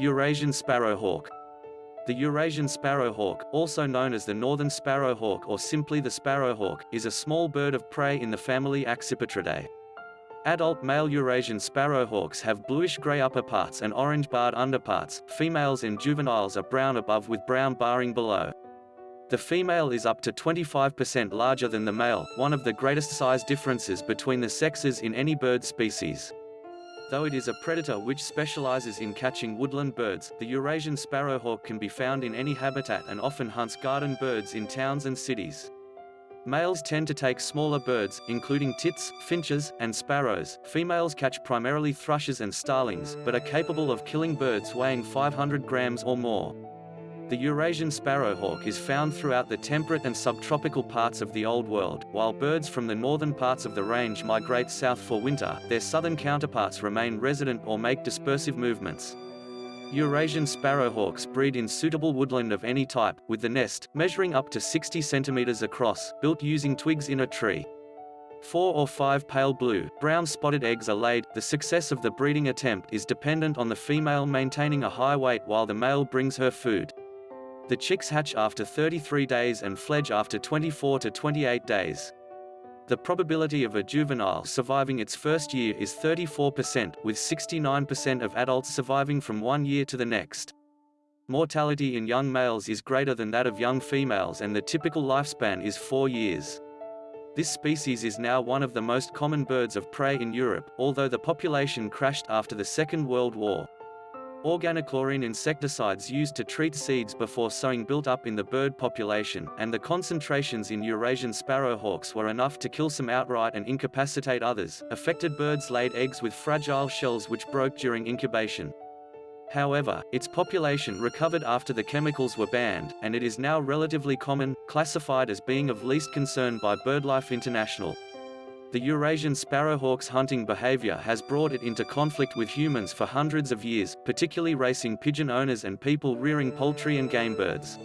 Eurasian sparrowhawk. The Eurasian sparrowhawk, also known as the northern sparrowhawk or simply the sparrowhawk, is a small bird of prey in the family Accipitridae. Adult male Eurasian sparrowhawks have bluish-gray upperparts and orange-barred underparts, females and juveniles are brown above with brown barring below. The female is up to 25% larger than the male, one of the greatest size differences between the sexes in any bird species. Though it is a predator which specializes in catching woodland birds, the Eurasian sparrowhawk can be found in any habitat and often hunts garden birds in towns and cities. Males tend to take smaller birds, including tits, finches, and sparrows. Females catch primarily thrushes and starlings, but are capable of killing birds weighing 500 grams or more. The Eurasian sparrowhawk is found throughout the temperate and subtropical parts of the Old World. While birds from the northern parts of the range migrate south for winter, their southern counterparts remain resident or make dispersive movements. Eurasian sparrowhawks breed in suitable woodland of any type, with the nest, measuring up to 60 centimeters across, built using twigs in a tree. Four or five pale blue, brown spotted eggs are laid. The success of the breeding attempt is dependent on the female maintaining a high weight while the male brings her food. The chicks hatch after 33 days and fledge after 24 to 28 days. The probability of a juvenile surviving its first year is 34%, with 69% of adults surviving from one year to the next. Mortality in young males is greater than that of young females and the typical lifespan is four years. This species is now one of the most common birds of prey in Europe, although the population crashed after the Second World War. Organochlorine insecticides used to treat seeds before sowing built up in the bird population, and the concentrations in Eurasian sparrowhawks were enough to kill some outright and incapacitate others. Affected birds laid eggs with fragile shells which broke during incubation. However, its population recovered after the chemicals were banned, and it is now relatively common, classified as being of least concern by BirdLife International. The Eurasian sparrowhawk's hunting behavior has brought it into conflict with humans for hundreds of years, particularly racing pigeon owners and people rearing poultry and game birds.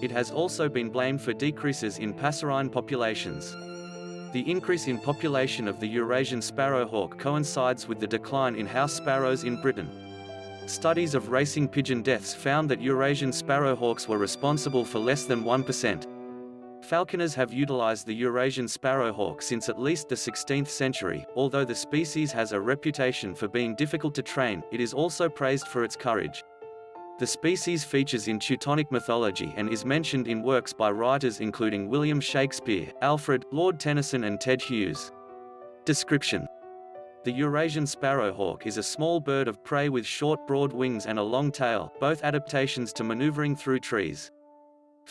It has also been blamed for decreases in passerine populations. The increase in population of the Eurasian sparrowhawk coincides with the decline in house sparrows in Britain. Studies of racing pigeon deaths found that Eurasian sparrowhawks were responsible for less than 1%. Falconers have utilized the Eurasian sparrowhawk since at least the 16th century. Although the species has a reputation for being difficult to train, it is also praised for its courage. The species features in Teutonic mythology and is mentioned in works by writers including William Shakespeare, Alfred, Lord Tennyson and Ted Hughes. Description The Eurasian sparrowhawk is a small bird of prey with short broad wings and a long tail, both adaptations to maneuvering through trees.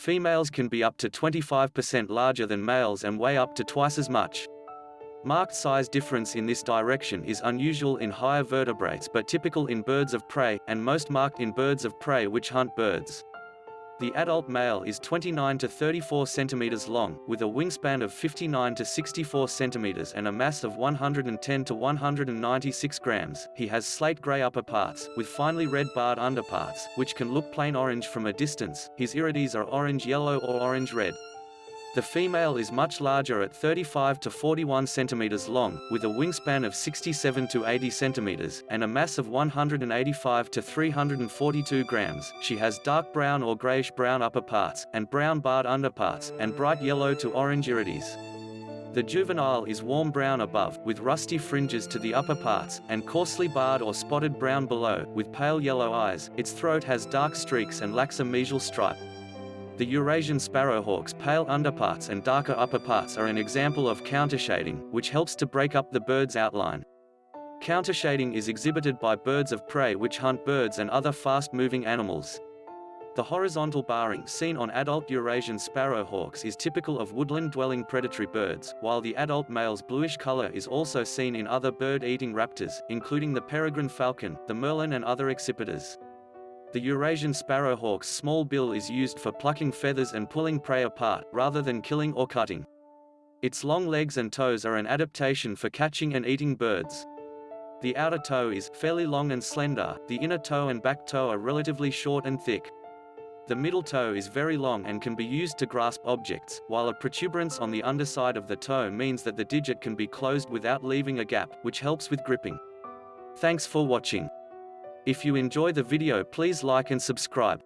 Females can be up to 25% larger than males and weigh up to twice as much. Marked size difference in this direction is unusual in higher vertebrates but typical in birds of prey, and most marked in birds of prey which hunt birds. The adult male is 29 to 34 centimeters long, with a wingspan of 59 to 64 centimeters and a mass of 110 to 196 grams. He has slate gray upper parts, with finely red barred underparts, which can look plain orange from a distance. His irides are orange-yellow or orange-red. The female is much larger at 35 to 41 centimeters long, with a wingspan of 67 to 80 centimeters, and a mass of 185 to 342 grams. She has dark brown or grayish-brown upper parts, and brown barred underparts, and bright yellow to orange irides. The juvenile is warm brown above, with rusty fringes to the upper parts, and coarsely barred or spotted brown below, with pale yellow eyes. Its throat has dark streaks and lacks a mesial stripe. The Eurasian sparrowhawk's pale underparts and darker upperparts are an example of countershading, which helps to break up the bird's outline. Countershading is exhibited by birds of prey which hunt birds and other fast-moving animals. The horizontal barring seen on adult Eurasian sparrowhawks is typical of woodland-dwelling predatory birds, while the adult male's bluish color is also seen in other bird-eating raptors, including the peregrine falcon, the merlin and other accipiters. The Eurasian sparrowhawk's small bill is used for plucking feathers and pulling prey apart, rather than killing or cutting. Its long legs and toes are an adaptation for catching and eating birds. The outer toe is fairly long and slender, the inner toe and back toe are relatively short and thick. The middle toe is very long and can be used to grasp objects, while a protuberance on the underside of the toe means that the digit can be closed without leaving a gap, which helps with gripping. Thanks for watching. If you enjoy the video please like and subscribe.